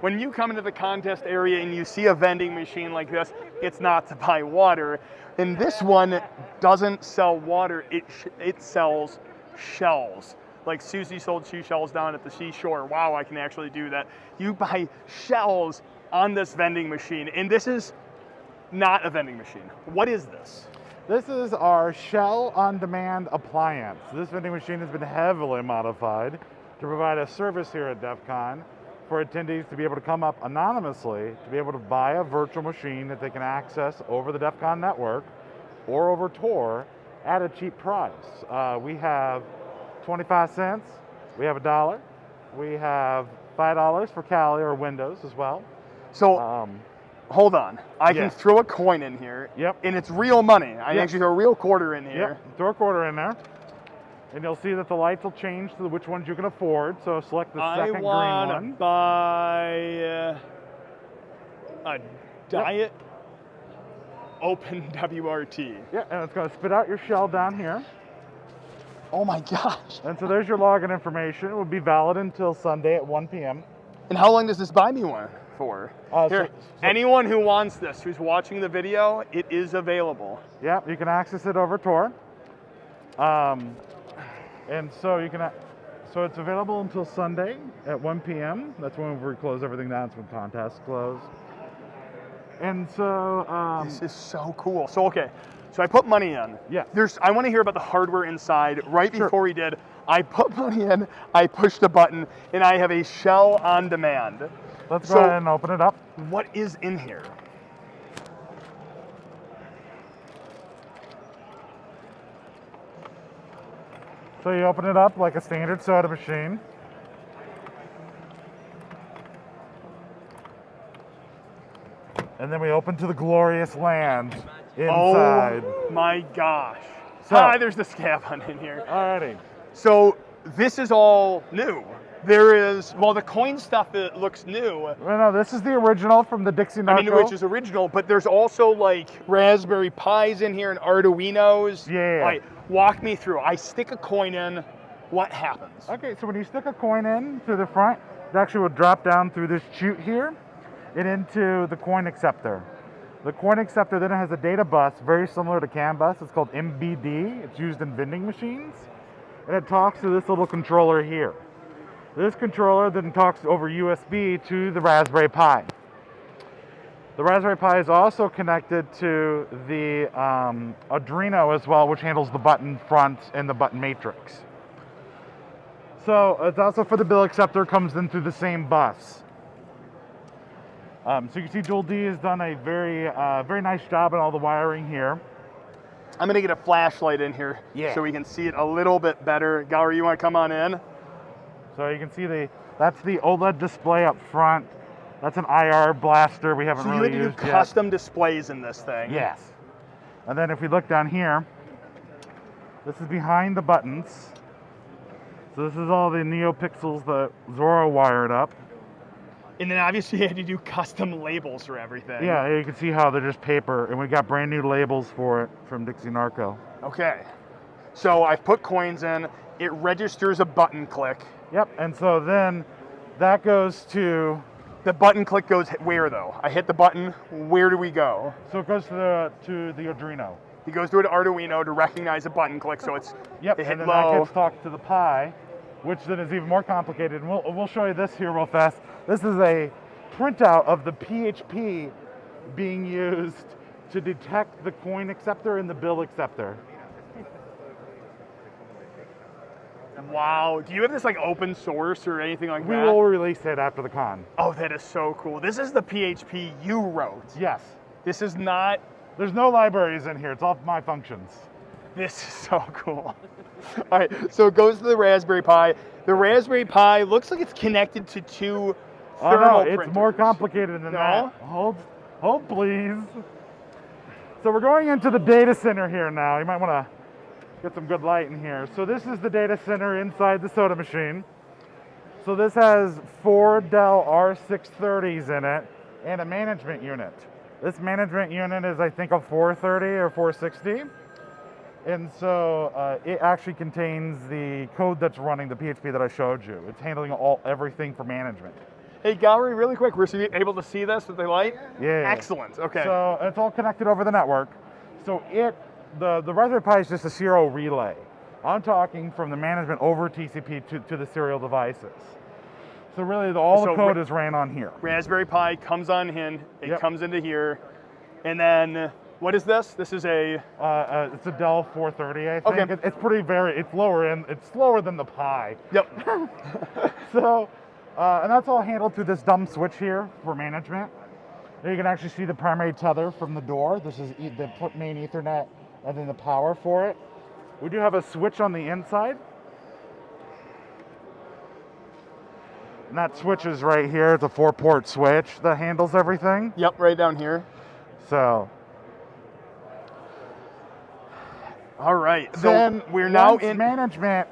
When you come into the contest area and you see a vending machine like this, it's not to buy water. And this one doesn't sell water, it, it sells shells. Like Susie sold shoe shells down at the seashore. Wow, I can actually do that. You buy shells on this vending machine, and this is not a vending machine. What is this? This is our Shell on demand appliance. This vending machine has been heavily modified to provide a service here at DEF CON for attendees to be able to come up anonymously to be able to buy a virtual machine that they can access over the DEF CON network or over Tor at a cheap price. Uh, we have 25 cents, we have a dollar, we have $5 for Kali or Windows as well. So Um, hold on. I Yeah. can throw a coin in here. Yep. And it's real money. I Yep. actually throw a real quarter in here. Yep, throw a quarter in there. And you'll see that the lights will change to which ones you can afford. So select the I second green want to one. buy uh, a diet open WRT. Yeah, and it's going to spit out your shell down here. Oh my gosh. And so there's your login information. It will be valid until Sunday at 1 p.m. And how long does this buy me one for? Uh, Here, so- so- anyone who wants this, who's watching the video, it is available. Yeah, you can access it over Tor. Um, and so you can, so it's available until Sunday at 1 p.m. That's when we close everything down. It's when contests close. And so, um, This is so cool. So okay, so I put money in. Yeah. There's. I want to hear about the hardware inside. Right Sure. before we did, I put money in. I pushed a button, and I have a shell on demand. let's go ahead and open it up. What is in here? So you open it up like a standard soda machine. And then we open to the glorious land inside. Oh my gosh. So- Hi, there's the scab hunt in here. Alrighty. So this is all new. There is, well, the coin stuff it looks new. Well, no, this is the original from the Dixie I mean, which is original, but there's also like Raspberry Pis in here and Arduinos. Yeah. Like, walk me through. I stick a coin in. What happens? Okay, so when you stick a coin in through the front, it actually will drop down through this chute here and into the coin acceptor. The coin acceptor then has a data bus very similar to CAN bus. It's called MDB. It's used in vending machines. And it talks to this little controller here. This controller then talks over USB to the Raspberry Pi. The Raspberry Pi is also connected to the um, Arduino as well, which handles the button front and the button matrix. So it's also for the bill acceptor, comes in through the same bus. Um, so you can see Joel D has done a very, uh, very nice job on all the wiring here. I'm gonna get a flashlight in here Yeah. so we can see it a little bit better. Gallery, you wanna come on in? So you can see the, that's the OLED display up front. That's an IR blaster we haven't So you had to do used yet. custom displays in this thing. Yes. And then if we look down here, this is behind the buttons. So this is all the NeoPixels that Zorro wired up. And then obviously you had to do custom labels for everything. Yeah, you can see how they're just paper, and we got brand new labels for it from Dixie Narco. Okay. So I've put coins in. It registers a button click. Yep, and so then that goes to, The button click goes where though? I hit the button. Where do we go? so it goes to the to the Arduino. He goes to an Arduino to recognize a button click, so it's Yep, it hit and then low. that gets talked to the Pi, which then is even more complicated. And we'll we'll show you this here real fast. This is a printout of the PHP being used to detect the coin acceptor and the bill acceptor. Wow. Do you have this like open source or anything like We that? We will release it after the con. Oh, that is so cool. This is the PHP you wrote. Yes. This is not. There's no libraries in here. It's all my functions. This is so cool. All right, so it goes to the Raspberry Pi. The Raspberry Pi looks like it's connected to two Oh thermal no, it's printers. more complicated than No? that. Hold, hold please. So we're going into the data center here now. You might want to get some good light in here. So this is the data center inside the soda machine. So this has four Dell R630s in it and a management unit. This management unit is I think a 430 or 460. And so uh, it actually contains the code that's running the PHP that I showed you. It's handling all everything for management. Hey, gallery, really quick, we're able to see this with the light? Yeah. Excellent, okay. So it's all connected over the network. So it, the, the Raspberry Pi is just a serial relay. I'm talking from the management over TCP to, to the serial devices. So really, the, all So the code is ran on here. Raspberry Pi comes on in, it Yep. comes into here, and then what is this? This is a, Uh, uh, it's a Dell 430, I think. Okay. It- it's pretty very, it's lower end, it's slower than the Pi. yep, So, uh, and that's all handled through this dumb switch here for management. There you can actually see the primary tether from the door. This is e- the main Ethernet and then the power for it. We do have a switch on the inside. And that switch is right here. It's a four port switch that handles everything. yep, right down here. So, All right, so then we're now once in, management.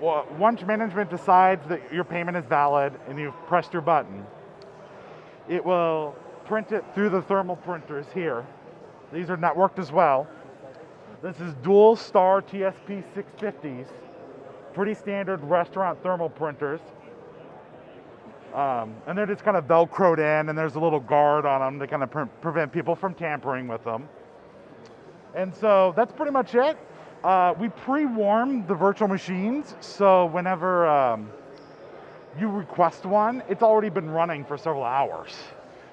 Well, once management decides that your payment is valid and you've pressed your button, it will print it through the thermal printers here. These are networked as well. This is dual star TSP 650s, pretty standard restaurant thermal printers. Um, and they're just kind of velcroed in, and there's a little guard on them to kind of pre- prevent people from tampering with them. And so that's pretty much it. Uh, we pre-warm the virtual machines, so whenever um, you request one, it's already been running for several hours,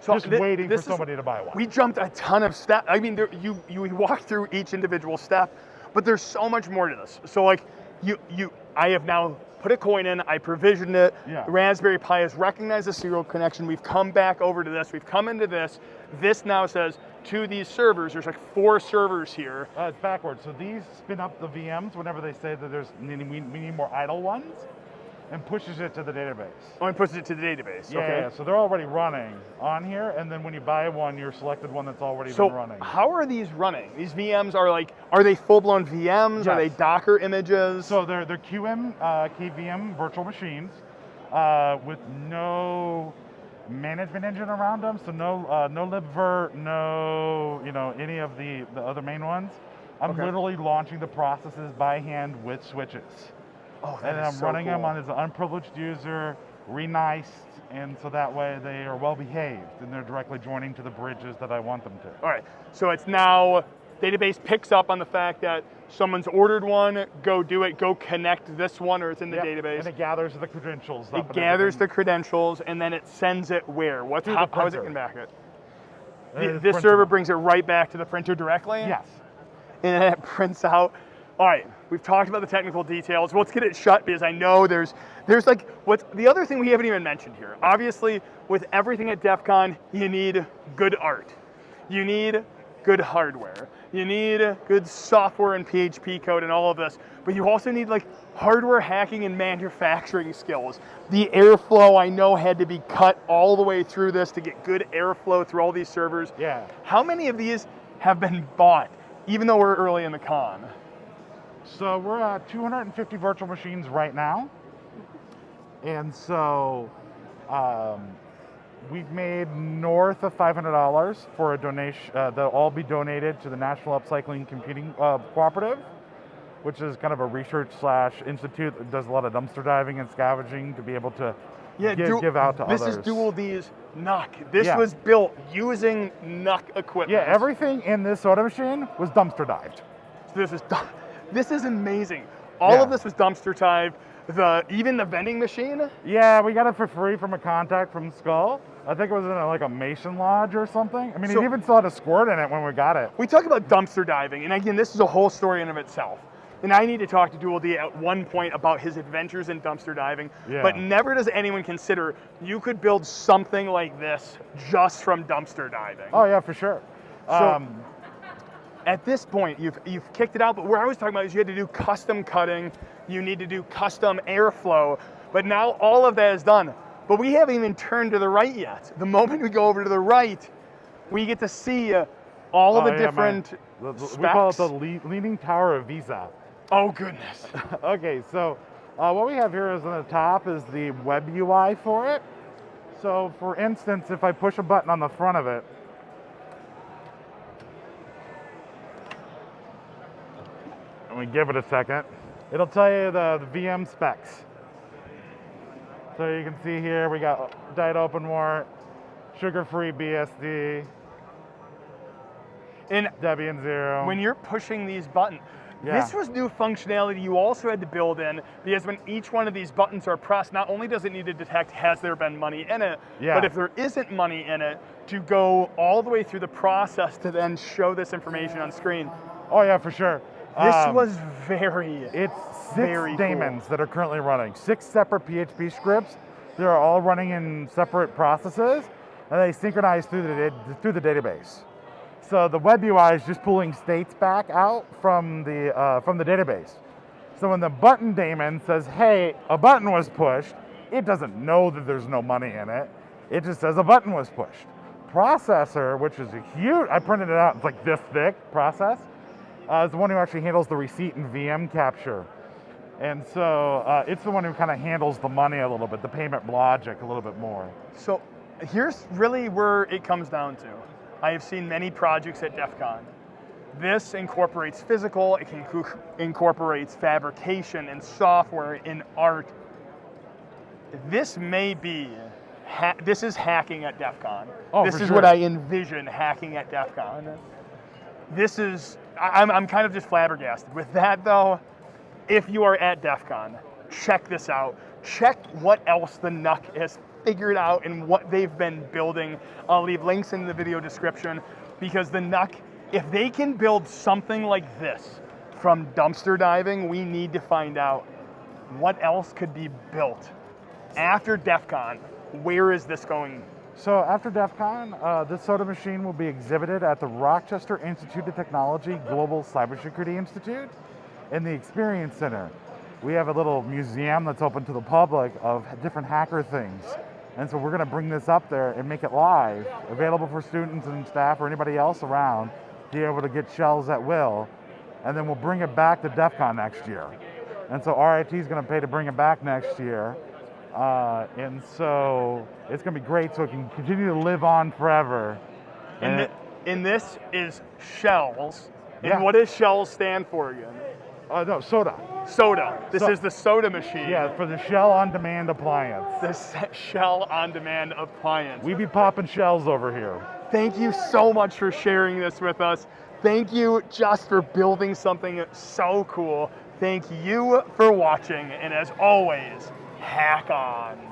just waiting for is- somebody to buy one. We jumped a ton of steps. I mean, there, you you walk through each individual step, but there's so much more to this. So like, you you I have now put a coin in. I provisioned it. Yeah. Raspberry Pi has recognized the serial connection. We've come back over to this. We've come into this. This now says to these servers. There's like four servers here. Uh, it's backwards. So these spin up the VMs whenever they say that there's we, we need more idle ones, and pushes it to the database. Oh, and pushes it to the database. Yeah, okay. yeah, so they're already running on here, and then when you buy one, you're selected one that's already So been running. how are these running? These VMs are like, are they full-blown VMs? Are they Docker images? So they're they're QEMU uh, KVM virtual machines uh, with no management engine around them. So no uh, no libvirt, no you know any of the the other main ones. I'm Okay. literally launching the processes by hand with switches, oh, and I'm so running them on as an unprivileged user, reniced, and so that way they are well behaved and they're directly joining to the bridges that I want them to. All right, so it's now database picks up on the fact that someone's ordered one, go do it, go connect this one, or it's in the Yep, database. and it gathers the credentials. It gathers the credentials and then it sends it where? What's How, the how is it going back it? Uh, Th- it's this server brings it right back to the printer directly. Yes. and then it prints out. All right, we've talked about the technical details. Let's get it shut because I know there's there's like what's the other thing we haven't even mentioned here. Obviously, with everything at DEF CON, you need good art. You need good hardware. You need good software and PHP code and all of this. But you also need like hardware hacking and manufacturing skills. The airflow I know had to be cut all the way through this to get good airflow through all these servers. Yeah. How many of these have been bought, even though we're early in the con? So we're at 250 virtual machines right now. And so um, we've made north of $500 for a donation. Uh, they'll all be donated to the National Upcycling Computing uh, Cooperative, which is kind of a research slash institute that does a lot of dumpster diving and scavenging to be able to give, du- give out to this others. This is Dual D's NUC. This Yeah. was built using NUC equipment. Yeah, everything in this soda machine was dumpster dived. So this is this is amazing. All Yeah. of this was dumpster dived. The even the vending machine. Yeah, we got it for free from a contact from Skull. I think it was in a, like a Mason Lodge or something. I mean, So- it even still had a squirt in it when we got it. We talk about dumpster diving, and again, this is a whole story in of itself. And I need to talk to Dual D at one point about his adventures in dumpster diving. Yeah. But never does anyone consider you could build something like this just from dumpster diving. Oh yeah, for sure. So- um, at this point, you've you've kicked it out. But where I was talking about is you had to do custom cutting, you need to do custom airflow. But now all of that is done. But we haven't even turned to the right yet. The moment we go over to the right, we get to see uh, all of oh, the yeah, different. the- we call it the specs. leaning tower of Pisa. Oh goodness. okay, so uh, what we have here is on the top is the web UI for it. So for instance, if I push a button on the front of it, and we give it a second, it'll tell you the, the VM specs. So you can see here we got Diet Open sugar-free BSD, in Debian Zero. when you're pushing these buttons, Yeah. this was new functionality you also had to build in because when each one of these buttons are pressed, not only does it need to detect has there been money in it, Yeah. but if there isn't money in it, to go all the way through the process to then show this information on screen. oh yeah, for sure. This Um, was very It's six Very cool. daemons that are currently running. Six separate PHP scripts. They're all running in separate processes, and they synchronize through the through the database. So the web UI is just pulling states back out from the uh, from the database. So when the button daemon says, "Hey, a button was pushed," it doesn't know that there's no money in it. It just says a button was pushed. Processor, which is a huge, I printed it out. It's like this thick process uh, is the one who actually handles the receipt and VM capture. And so uh, it's the one who kind of handles the money a little bit, the payment logic a little bit more. So here's really where it comes down to. I have seen many projects at DEF CON. This incorporates physical, it can incorporates fabrication and software and art. This may be, ha- this is hacking at DEF CON. Oh, this is what. I envision hacking at DEF CON. This is, I'm, I'm kind of just flabbergasted. With that though, if you are at DEF CON, check this out. Check what else the NUC has figured out and what they've been building. I'll leave links in the video description because the NUC, if they can build something like this from dumpster diving, we need to find out what else could be built after DEF CON. Where is this going? So after DEF CON, uh, this soda machine will be exhibited at the Rochester Institute of Technology Global Cybersecurity Institute in the Experience Center. We have a little museum that's open to the public of different hacker things. And so we're going to bring this up there and make it live, available for students and staff or anybody else around to be able to get shells at will. And then we'll bring it back to DEF CON next year. And so RIT is going to pay to bring it back next year. Uh, and so it's going to be great so it can continue to live on forever. And, And and this is shells. And Yeah. what does shells stand for again? uh, no, soda. Soda. This So- is the soda machine. Yeah, for the shell on demand appliance. The shell on demand appliance. We be popping shells over here. Thank you so much for sharing this with us. Thank you just for building something so cool. Thank you for watching. And as always, hack on.